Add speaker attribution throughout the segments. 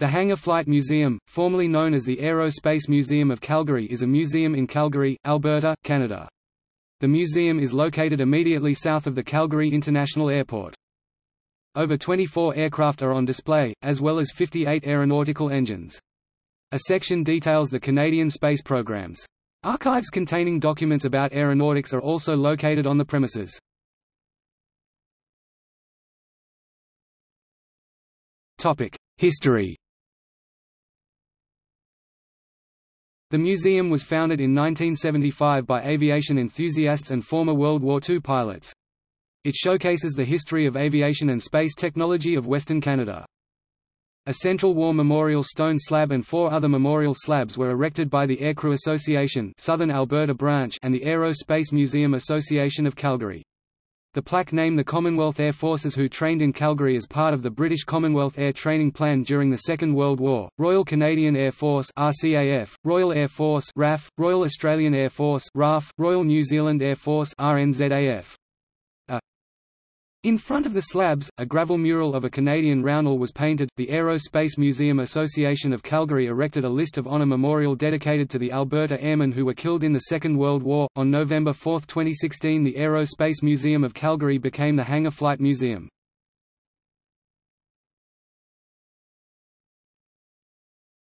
Speaker 1: The Hangar Flight Museum, formerly known as the Aerospace Museum of Calgary is a museum in Calgary, Alberta, Canada. The museum is located immediately south of the Calgary International Airport. Over 24 aircraft are on display, as well as 58 aeronautical engines. A section details the Canadian space programs. Archives containing documents about aeronautics are also located on the premises. History The museum was founded in 1975 by aviation enthusiasts and former World War II pilots. It showcases the history of aviation and space technology of Western Canada. A Central War Memorial stone slab and four other memorial slabs were erected by the Aircrew Association Southern Alberta Branch and the Aerospace Museum Association of Calgary. The plaque named the Commonwealth Air Forces who trained in Calgary as part of the British Commonwealth Air Training Plan during the Second World War, Royal Canadian Air Force RCAF, Royal Air Force RAF, Royal Australian Air Force RAF, Royal New Zealand Air Force RNZAF. In front of the slabs, a gravel mural of a Canadian roundel was painted. The Aerospace Museum Association of Calgary erected a list of honor memorial dedicated to the Alberta airmen who were killed in the Second World War. On November 4, 2016, the Aerospace Museum of Calgary became the Hangar Flight Museum.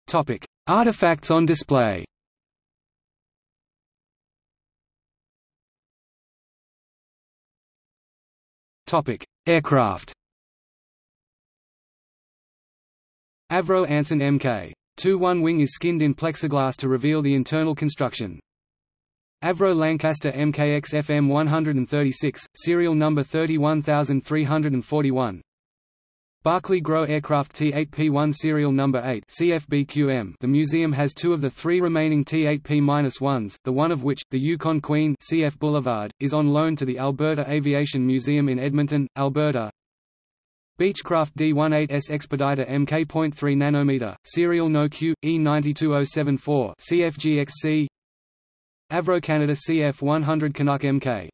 Speaker 1: Topic: Artifacts on display. Topic: Aircraft. Avro Anson Mk. 2-1 wing is skinned in plexiglass to reveal the internal construction. Avro Lancaster MKX FM 136, serial number 31341. Barkley-Grow Aircraft T-8P1 serial number 8 CFBQM. The museum has two of the three remaining T-8P-1s, the one of which, the Yukon Queen CF Boulevard, is on loan to the Alberta Aviation Museum in Edmonton, Alberta. Beechcraft D-18S Expeditor Mk.3 nanometer, serial no Q, E92074 CFGXC Avro Canada CF100 Canuck Mk.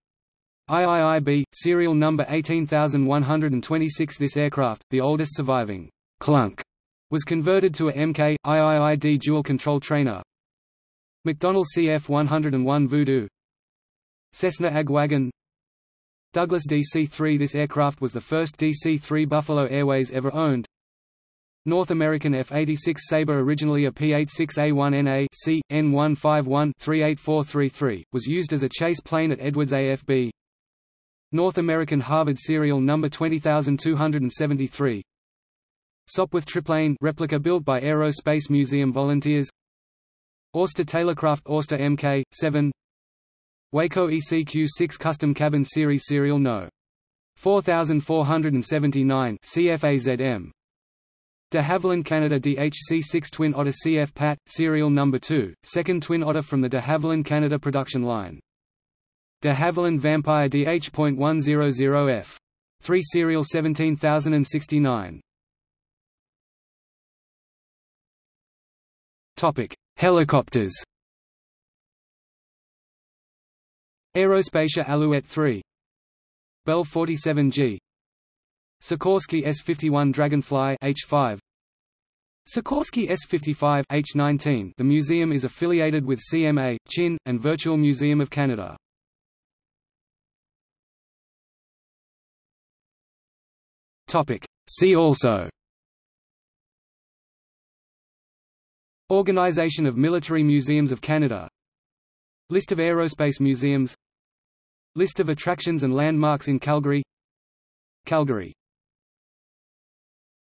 Speaker 1: IIIB, serial number 18126 This aircraft, the oldest surviving Clunk, was converted to a Mk, IIID dual-control trainer. McDonnell CF-101 Voodoo Cessna Agwagon Douglas DC-3 This aircraft was the first DC-3 Buffalo Airways ever owned. North American F-86 Sabre originally a P-86A1NA C, N151-38433, was used as a chase plane at Edwards AFB. North American Harvard serial number 20273 Sopwith triplane replica built by Aerospace Museum volunteers Auster Taylorcraft Auster Mk. 7 Waco ECQ-6 Custom Cabin Series Serial No. 4479 CFAZM De Havilland Canada DHC-6 Twin Otter CF PAT, serial number 2, second Twin Otter from the de Havilland Canada production line De Havilland Vampire DH.100F. 3 Serial 17069. Topic: Helicopters. Aerospatiale Alouette 3. Bell 47G. Sikorsky S-51 Dragonfly H5. Sikorsky S-55 H-19 The museum is affiliated with CMA, Chin, and Virtual Museum of Canada. See also. Organization of Military Museums of Canada. List of aerospace museums. List of attractions and landmarks in Calgary. Calgary